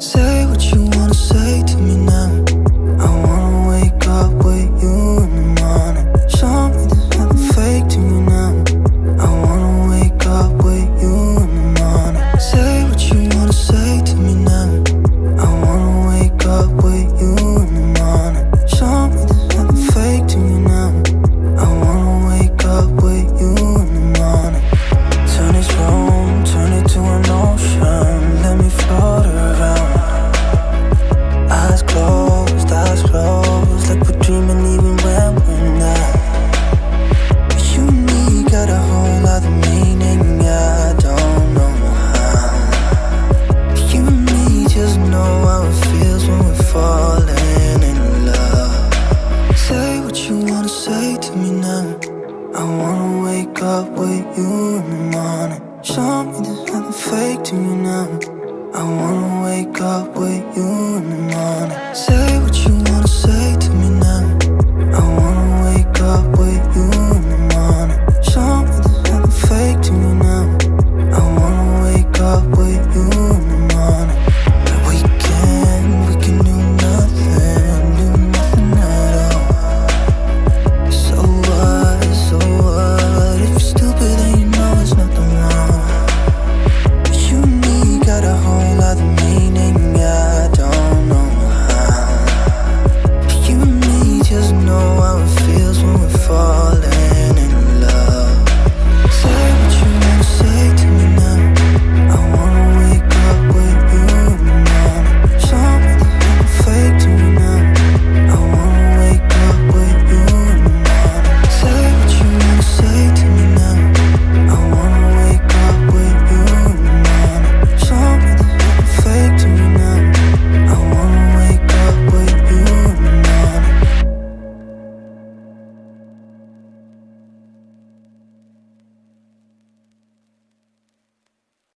Say what you want say to me now? I wanna wake up with you in the morning. Show me this there's nothing fake to me now. I wanna wake up with you in the morning. Say